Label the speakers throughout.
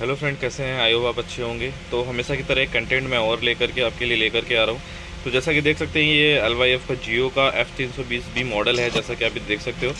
Speaker 1: Hello friend, कैसे हैं? I hope आप अच्छे होंगे। तो हमेशा की तरह एक कंटेंट मैं और लेकर के आपके लिए लेकर के आ रहा हूँ। तो जैसा कि देख सकते हैं, ये एल वाई एफ़ का जियो का एफ़ तीन सौ बीस बी मॉडल है, जैसा कि आप देख सकते हो।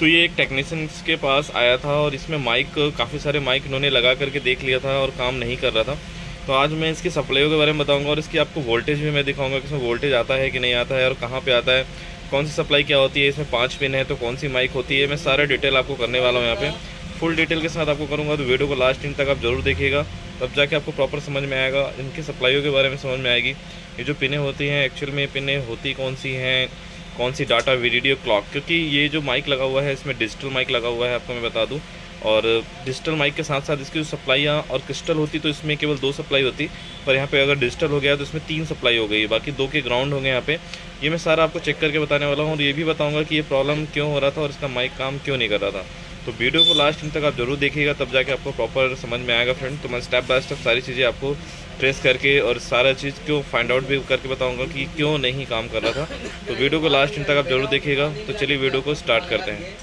Speaker 1: तो ये एक टेक्नीशियंस के पास आया था और इसमें माइक काफ़ी सारे माइक इन्होंने लगा करके देख लिया था और काम नहीं कर रहा था। तो आज मैं इसकी सप्लाईयों के बारे में बताऊँगा और इसकी आपको वोल्टेज भी मैं दिखाऊँगा कि इसमें वोल्टेज आता है कि नहीं आता है और कहाँ पर आता है, कौन सी सप्लाई क्या होती है, इसमें पाँच पिन है तो कौन सी माइक होती है, मैं सारा डिटेल आपको करने वाला हूँ यहाँ पे। फुल डिटेल के साथ आपको करूँगा तो वीडियो को लास्ट दिन तक आप ज़रूर देखिएगा। तब जाके आपको प्रॉपर समझ में आएगा, इनकी सप्लाईयों के बारे में समझ में आएगी। ये जो पिनें होती हैं एक्चुअल में पिनें होती कौन सी हैं, कौन सी डाटा वीडियो क्लॉक क्योंकि ये जो माइक लगा हुआ है, इसमें डिजिटल माइक लगा हुआ है, आपको मैं बता दूँ। और डिजिटल माइक के साथ साथ इसकी जो सप्लाइयाँ और क्रिस्टल होती तो इसमें केवल दो सप्लाई होती। पर यहाँ पे अगर डिजिटल हो गया तो इसमें तीन सप्लाई हो गई। बाकी दो के ग्राउंड होंगे यहाँ पे। ये मैं सारा आपको चेक करके बताने वाला हूँ, और ये भी बताऊँगा कि ये प्रॉब्लम क्यों हो रहा था और इसका माइक काम क्यों नहीं कर रहा था। तो वीडियो को लास्ट तक आप ज़रूर देखिएगा, तब जाके आपको प्रॉपर समझ में आएगा फ्रेंड तो मैं स्टेप बाय स्टेप सारी चीज़ें आपको ट्रेस करके और सारा चीज़ क्यों फाइंड आउट भी करके बताऊँगा कि क्यों नहीं काम कर रहा था। तो वीडियो को लास्ट तक आप ज़रूर देखिएगा। तो चलिए वीडियो को स्टार्ट करते हैं।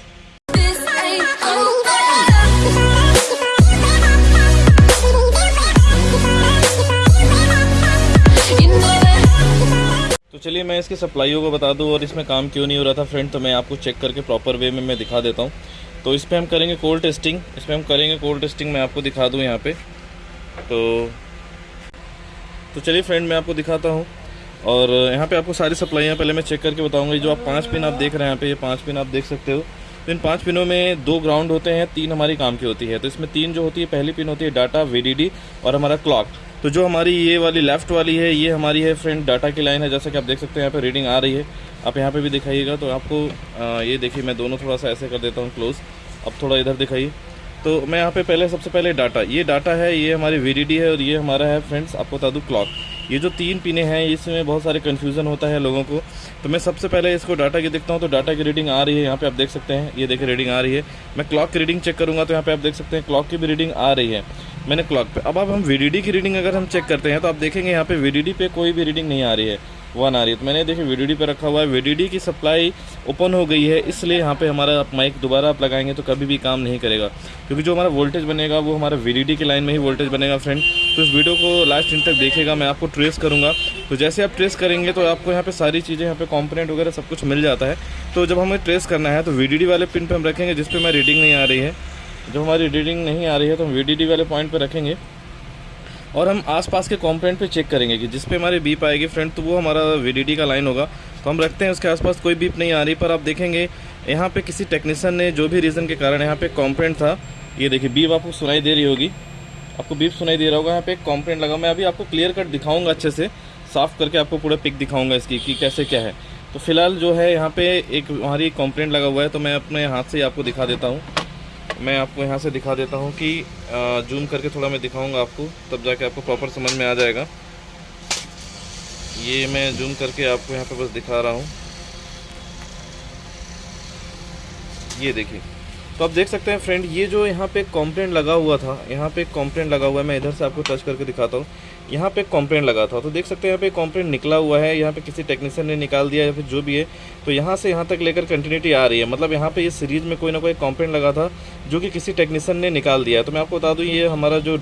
Speaker 1: तो चलिए मैं इसके सप्लाईयों को बता दूँ और इसमें काम क्यों नहीं हो रहा था फ्रेंड तो मैं आपको चेक करके प्रॉपर वे में मैं दिखा देता हूँ। तो इस पर हम करेंगे कोल्ड टेस्टिंग इस पर हम करेंगे कोल्ड टेस्टिंग मैं आपको दिखा दूँ यहाँ पे। तो तो चलिए फ्रेंड मैं आपको दिखाता हूँ। और यहाँ पे आपको सारी सप्लाइयाँ पहले मैं चेक करके बताऊँगा। जो आप पाँच पिन आप देख रहे हैं यहाँ पे, ये पाँच पिन आप देख सकते हो। तो इन पाँच पिनों में दो ग्राउंड होते हैं, तीन हमारी काम की होती है। तो इसमें तीन जो होती है, पहली पिन होती है डाटा वी और हमारा क्लॉक तो जो हमारी ये वाली लेफ़्ट वाली है, ये हमारी है फ्रेंड डाटा की लाइन है, जैसा कि आप देख सकते हैं, यहाँ पे रीडिंग आ रही है। आप यहाँ पे भी दिखाइएगा तो आपको ये देखिए, मैं दोनों थोड़ा सा ऐसे कर देता हूँ क्लोज़ अब थोड़ा इधर दिखाइए। तो मैं यहाँ पे पहले, सबसे पहले डाटा ये डाटा है, ये हमारी वी है और ये हमारा है फ्रेंड्स आपको बता दूँ क्लॉक ये जो तीन पिने हैं, इसमें बहुत सारे कन्फ्यूज़न होता है लोगों को। तो मैं सबसे पहले इसको डाटा की देखता हूँ तो डाटा की रीडिंग आ रही है, यहाँ पे आप देख सकते हैं। ये देखिए रीडिंग आ रही है। मैं क्लॉक की रीडिंग चेक करूँगा तो यहाँ पे आप देख सकते हैं क्लॉक की भी रीडिंग आ रही है। मैंने क्लॉक पे अब अब हम वीडीडी की रीडिंग अगर हम चेक करते हैं तो आप देखेंगे यहाँ पे वी पे कोई भी रीडिंग नहीं आ रही है वन आ रही है। तो मैंने देखिए वी पे रखा हुआ है। वीडीडी की सप्लाई ओपन हो गई है, इसलिए यहाँ पे हमारा माइक दोबारा आप लगाएँगे तो कभी भी काम नहीं करेगा। क्योंकि जो हमारा वोल्टेज बनेगा, वो हमारा वी की लाइन में ही वोल्टेज बनेगा फ्रेंड तो इस वीडियो को लास्ट दिन तक देखेगा, मैं आपको ट्रेस करूँगा। तो जैसे आप ट्रेस करेंगे तो आपको यहाँ पर सारी चीज़ें, यहाँ पर कॉम्पोनेंट वगैरह सब कुछ मिल जाता है। तो जब हमें ट्रेस करना है तो VDD वाले पिन पर हम रखेंगे, जिस पर मैं रीडिंग नहीं आ रही है। जब हमारी रीडिंग नहीं आ रही है तो हम वी वाले पॉइंट पर रखेंगे और हम आसपास के कॉम्पोनेंट पे चेक करेंगे कि जिस पे हमारी बीप आएगी फ्रंट तो वो हमारा वी का लाइन होगा। तो हम रखते हैं उसके आसपास, कोई बीप नहीं आ रही, पर आप देखेंगे, यहाँ पे किसी टेक्नीसन ने जो भी रीज़न के कारण यहाँ पे कॉम्पोनेंट था, ये देखिए बीप आपको सुनाई दे रही होगी। आपको बीप सुनाई दे रहा होगा, यहाँ पे एक कॉम्पोनेंट लगा मैं अभी आपको क्लियर कट दिखाऊँगा अच्छे से, साफ़ करके आपको पूरा पिक दिखाऊँगा इसकी कि कैसे क्या है। तो फ़िलहाल जो है, यहाँ पे एक हमारी कॉम्पोनेंट लगा हुआ है तो मैं अपने हाथ से ही आपको दिखा देता हूँ। मैं आपको यहाँ से दिखा देता हूँ कि जूम करके थोड़ा मैं दिखाऊँगा आपको, तब जाके आपको प्रॉपर समझ में आ जाएगा। ये मैं जूम करके आपको यहाँ पे बस दिखा रहा हूँ। ये देखिए। तो आप देख सकते हैं फ्रेंड ये जो यहाँ पे कॉम्प्लेंट लगा हुआ था, यहाँ पे कॉम्प्लेंट लगा हुआ है, मैं इधर से आपको टच करके दिखाता हूँ। यहाँ पे कॉम्प्लेंट लगा था तो देख सकते हैं यहाँ पे कॉम्प्लेंट निकला हुआ है यहाँ पे किसी टेक्नीशियन ने निकाल दिया या फिर जो भी है तो यहाँ से यहाँ तक लेकर कंटिन्यूटी आ रही है मतलब यहाँ पे ये सीरीज़ में कोई ना कोई कॉम्प्लेंट लगा था जो कि किसी टेक्नीशियन ने निकाल दिया तो मैं आपको बता दूँ ये हमारा जो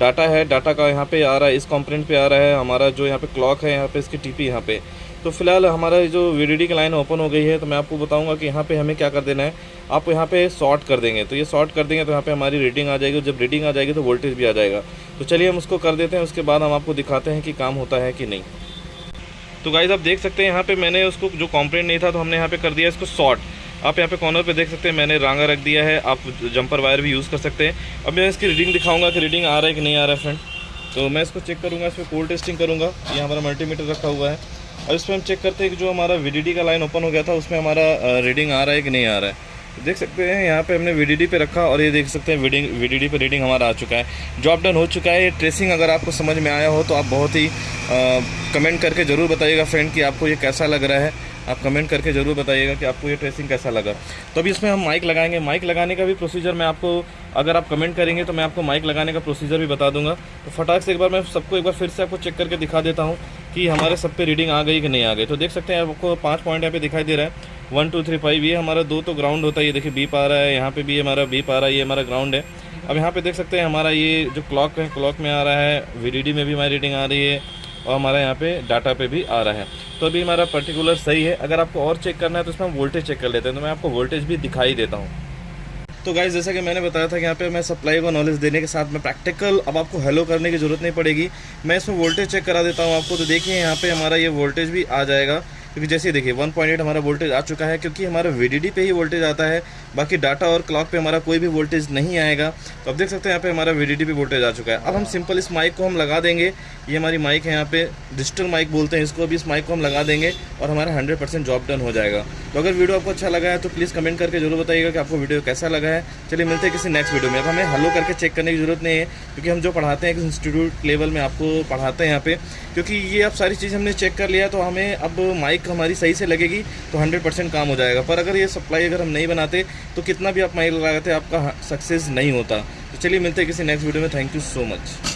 Speaker 1: डाटा है डाटा का यहाँ पे आ रहा है इस कॉम्प्लेंट पे आ रहा है हमारा जो यहाँ पे क्लॉक है यहाँ पे इसकी टीपी यहाँ पे तो फ़िलहाल हमारा जो वी की लाइन ओपन हो गई है तो मैं आपको बताऊँगा कि यहाँ पे हमें क्या कर देना है आप यहाँ पे शॉर्ट कर देंगे तो ये शॉर्ट कर देंगे तो यहाँ पे हमारी रीडिंग आ जाएगी जब रीडिंग आ जाएगी तो वोल्टेज भी आ जाएगा तो चलिए हम उसको कर देते हैं, उसके बाद हम आपको दिखाते हैं कि काम होता है कि नहीं। तो गाइज़ आप देख सकते हैं यहाँ पे मैंने उसको जो कॉम्प्लेंट नहीं था तो हमने यहाँ पे कर दिया इसको शॉर्ट आप यहाँ पे कॉर्नर पे देख सकते हैं, मैंने रांगा रख दिया है, आप जंपर वायर भी यूज़ कर सकते हैं। अब मैं इसकी रीडिंग दिखाऊँगा कि रीडिंग आ रहा है कि नहीं आ रहा है फ्रेंड तो मैं इसको चेक करूँगा इस पर कोल्ड टेस्टिंग करूँगा। ये हमारा मल्टीमीटर रखा हुआ है। और इस पर हम चेक करते हैं कि जो हमारा वी का लाइन ओपन हो गया था, उसमें हमारा रीडिंग आ रहा है कि नहीं आ रहा है। देख सकते हैं यहाँ पे हमने वीडीडी पे रखा और ये देख सकते हैं वी पे रीडिंग हमारा आ चुका है। जॉब डन हो चुका है ये ट्रेसिंग अगर आपको समझ में आया हो तो आप बहुत ही आ, कमेंट करके ज़रूर बताइएगा फ्रेंड कि आपको ये कैसा लग रहा है। आप कमेंट करके ज़रूर बताइएगा कि आपको ये ट्रेसिंग कैसा लगा। तो अभी इसमें हम माइक लगाएँगे। माइक लगाने का भी प्रोसीजर मैं आपको अगर आप कमेंट करेंगे तो मैं आपको माइक लगाने का प्रोसीजर भी बता दूँगा। तो फटाक से एक बार मैं सबको एक बार फिर से आपको चेक करके दिखा देता हूँ कि हमारे सब पे रीडिंग आ गई कि नहीं आ गई। तो देख सकते हैं आपको पाँच पॉइंट यहाँ पे दिखाई दे रहा है। वन, टू, थ्री, फाइव, ये हमारा दो तो ग्राउंड होता है, ये देखिए बीप आ रहा है, यहाँ पे भी हमारा बीप आ रहा है, ये हमारा ग्राउंड है। अब यहाँ पे देख सकते हैं हमारा ये जो क्लॉक है क्लॉक में आ रहा है वी में भी हमारी रीडिंग आ रही है, और हमारा यहाँ पे डाटा पे भी आ रहा है। तो अभी हमारा पर्टिकुलर सही है, अगर आपको और चेक करना है तो इसमें हम वोल्टेज चेक कर लेते हैं तो मैं आपको वोल्टेज भी दिखाई देता हूँ। तो गाइज़ जैसा कि मैंने बताया था कि यहाँ पे मैं सप्लाई को नॉलेज देने के साथ में प्रैक्टिकल अब आपको हेलो करने की ज़रूरत नहीं पड़ेगी। मैं इसमें वोल्टेज चेक करा देता हूँ आपको तो देखिए यहाँ पे हमारा ये वोल्टेज भी आ जाएगा। क्योंकि जैसे देखिए 1.8 हमारा वोल्टेज आ चुका है, क्योंकि हमारा वी पे ही वोल्टेज आता है, बाकी डाटा और क्लॉक पे हमारा कोई भी वोल्टेज नहीं आएगा। तो अब देख सकते हैं, यहाँ पे हमारा वी पे वोल्टेज आ चुका है। अब हम सिंपल इस माइक को हम लगा देंगे। ये हमारी माइक है यहाँ पे डिजिटल माइक बोलते हैं इसको। अभी इस माइक को हम लगा देंगे और हमारा हंड्रेड जॉब डन हो जाएगा। तो अगर वीडियो आपको अच्छा लगा है तो प्लीज़ कमेंट करके ज़रूर बताइएगा कि आपको वीडियो कैसा लगा है। चलिए, मिलते हैं किसी नेक्स्ट वीडियो में। अब हमें हलो करके चेक करने की ज़रूरत नहीं है, क्योंकि हम जो पढ़ाते हैं इंस्टीट्यूट लेवल में आपको पढ़ाते हैं यहाँ पे। क्योंकि ये अब सारी चीज़ हमने चेक कर लिया तो हमें अब माइक हमारी सही से लगेगी तो हंड्रेड परसेंट काम हो जाएगा। पर अगर ये सप्लाई अगर हम नहीं बनाते तो कितना भी आप माइक लगाते, आपका सक्सेस नहीं होता। तो चलिए मिलते हैं किसी नेक्स्ट वीडियो में। Thank you so much